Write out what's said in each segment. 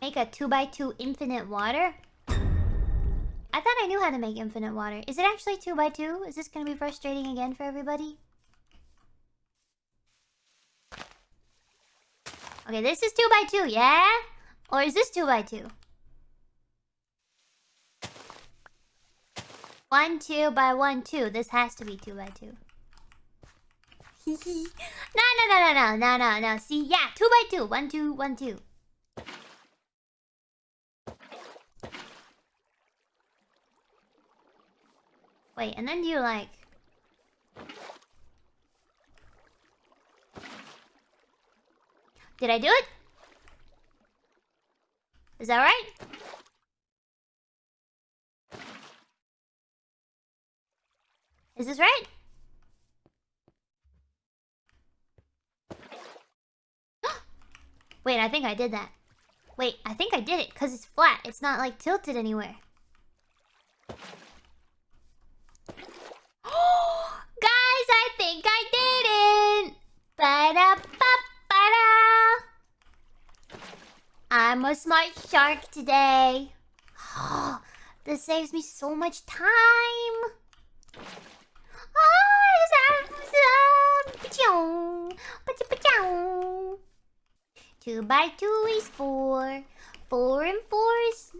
Make a 2x2 infinite water? I thought I knew how to make infinite water. Is it actually 2x2? Is this gonna be frustrating again for everybody? Okay, this is 2x2, yeah? Or is this 2x2? 1, 2 by 1, 2. This has to be 2 by 2. no, no, no, no, no, no, no, no. See, yeah, 2 by 2. 1, 2, 1, 2. Wait, and then you like... Did I do it? Is that right? Is this right? Wait, I think I did that. Wait, I think I did it because it's flat. It's not like tilted anywhere. Guys, I think I didn't. Ba da ba ba da. I'm a smart shark today. this saves me so much time. Ah, two by two is four. Four and four is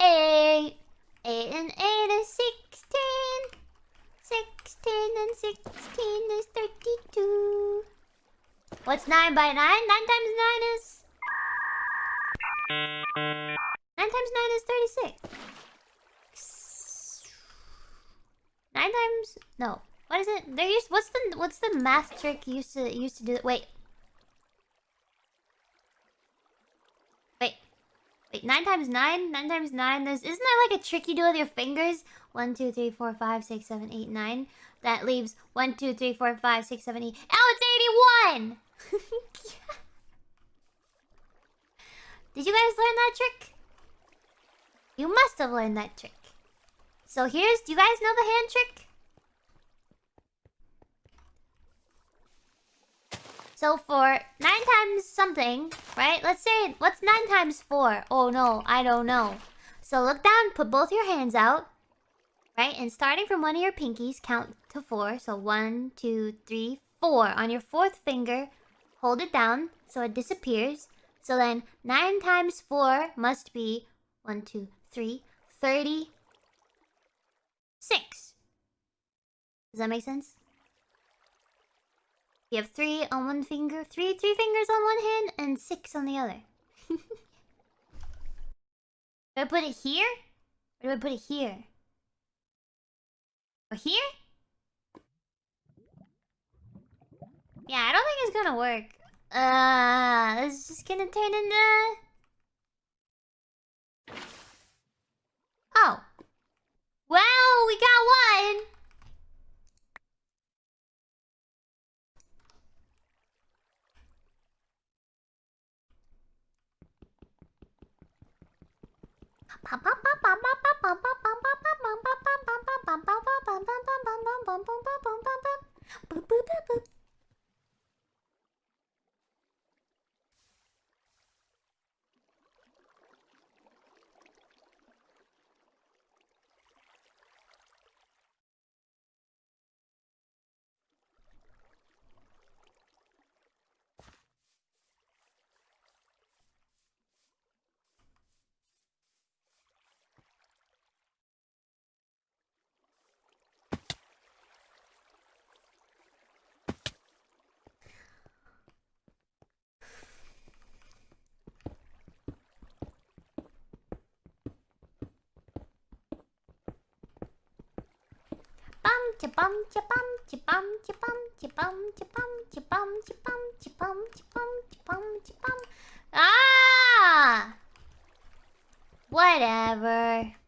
eight. Eight and eight is sixteen. Sixteen and sixteen is thirty-two. What's nine by nine? Nine times nine is... Nine times nine is thirty-six. Nine times... No. What is it? There used... What's the... What's the math trick used to... Used to do... Wait. Wait, 9 times 9? 9 times 9? There's, isn't there like a trick you do with your fingers? 1, 2, 3, 4, 5, 6, 7, 8, 9. That leaves 1, 2, 3, 4, 5, 6, 7, 8. Oh, it's 81! Did you guys learn that trick? You must have learned that trick. So here's... Do you guys know the hand trick? So for 9 times something, right? Let's say, what's 9 times 4? Oh no, I don't know. So look down, put both your hands out. Right? And starting from one of your pinkies, count to 4. So one, two, three, four. On your fourth finger, hold it down so it disappears. So then 9 times 4 must be 1, 2, 3, 36. Does that make sense? You have three on one finger, three three fingers on one hand, and six on the other. do I put it here? Or do I put it here? Or here? Yeah, I don't think it's gonna work. Uh, it's just gonna turn into... Oh. Well, we got one! 啪啪啪啪啪啪啪。Chipum, chipum, chipum, chipum, chipum, chipum, chipum, chipum, chipum, chipum, chipum, chipum. Ah! Whatever.